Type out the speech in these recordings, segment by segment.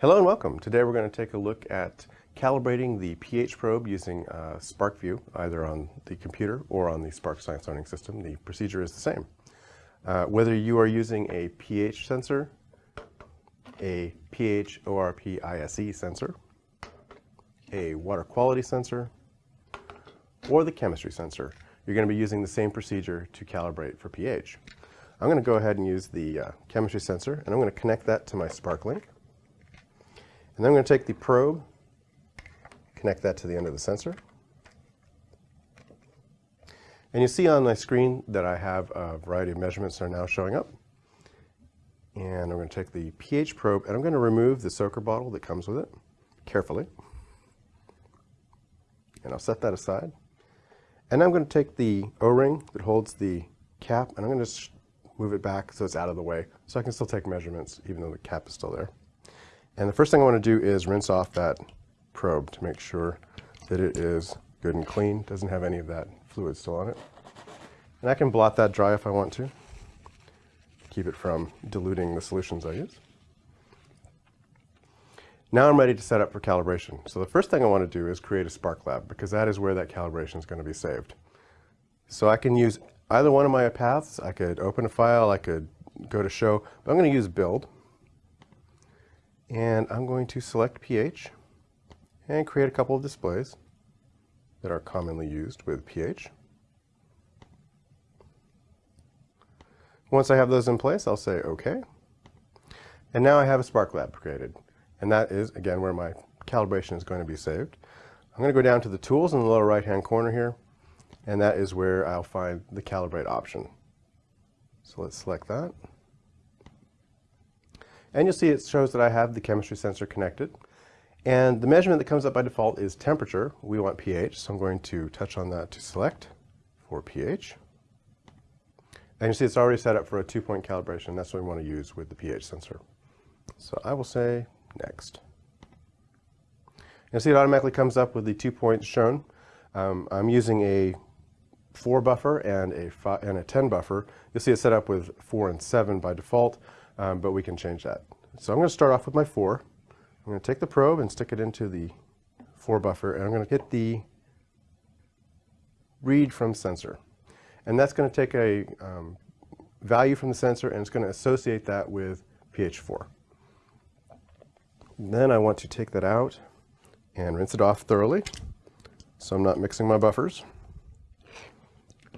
Hello and welcome. Today we're going to take a look at calibrating the pH probe using uh, SPARKVUE, either on the computer or on the Spark Science Learning System. The procedure is the same. Uh, whether you are using a pH sensor, a pH sensor, a water quality sensor, or the chemistry sensor, you're going to be using the same procedure to calibrate for pH. I'm going to go ahead and use the uh, chemistry sensor, and I'm going to connect that to my SparkLink. And then I'm going to take the probe, connect that to the end of the sensor. And you see on my screen that I have a variety of measurements that are now showing up. And I'm going to take the pH probe and I'm going to remove the soaker bottle that comes with it carefully. And I'll set that aside. And I'm going to take the O-ring that holds the cap and I'm going to just move it back so it's out of the way so I can still take measurements even though the cap is still there. And the first thing I want to do is rinse off that probe to make sure that it is good and clean, doesn't have any of that fluid still on it. And I can blot that dry if I want to, keep it from diluting the solutions I use. Now I'm ready to set up for calibration. So the first thing I want to do is create a Spark Lab because that is where that calibration is going to be saved. So I can use either one of my paths. I could open a file, I could go to show, but I'm going to use build and I'm going to select pH and create a couple of displays that are commonly used with pH. Once I have those in place, I'll say OK. And now I have a Spark Lab created. And that is, again, where my calibration is going to be saved. I'm going to go down to the tools in the lower right-hand corner here, and that is where I'll find the calibrate option. So let's select that. And you'll see it shows that I have the chemistry sensor connected. And the measurement that comes up by default is temperature. We want pH, so I'm going to touch on that to select for pH. And you see it's already set up for a two-point calibration. That's what we want to use with the pH sensor. So I will say next. You'll see it automatically comes up with the two points shown. Um, I'm using a 4 buffer and a, five, and a 10 buffer. You'll see it set up with 4 and 7 by default um, but we can change that. So I'm going to start off with my 4. I'm going to take the probe and stick it into the 4 buffer, and I'm going to hit the read from sensor. And that's going to take a um, value from the sensor and it's going to associate that with pH 4. Then I want to take that out and rinse it off thoroughly so I'm not mixing my buffers.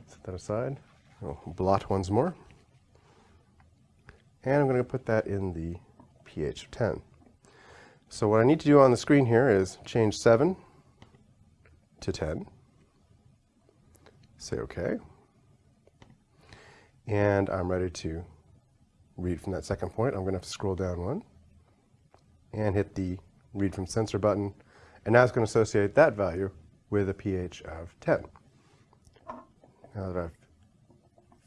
Set that aside. I'll blot once more. And I'm going to put that in the pH of 10. So what I need to do on the screen here is change 7 to 10. Say OK. And I'm ready to read from that second point. I'm going to have to scroll down one and hit the read from sensor button. And now it's going to associate that value with a pH of 10. Now that I've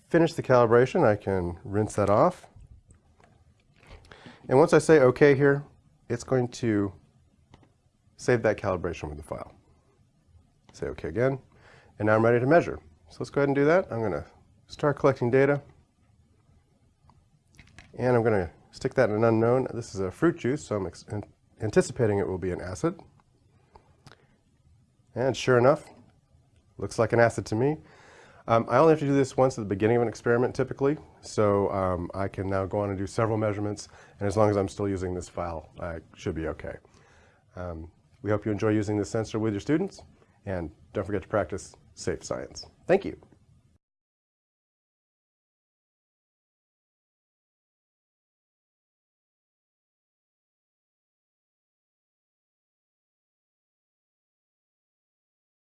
finished the calibration, I can rinse that off and once I say OK here, it's going to save that calibration with the file. Say OK again. And now I'm ready to measure. So let's go ahead and do that. I'm going to start collecting data. And I'm going to stick that in an unknown. This is a fruit juice, so I'm anticipating it will be an acid. And sure enough, looks like an acid to me. Um, I only have to do this once at the beginning of an experiment typically, so um, I can now go on and do several measurements, and as long as I'm still using this file, I should be okay. Um, we hope you enjoy using this sensor with your students, and don't forget to practice safe science. Thank you.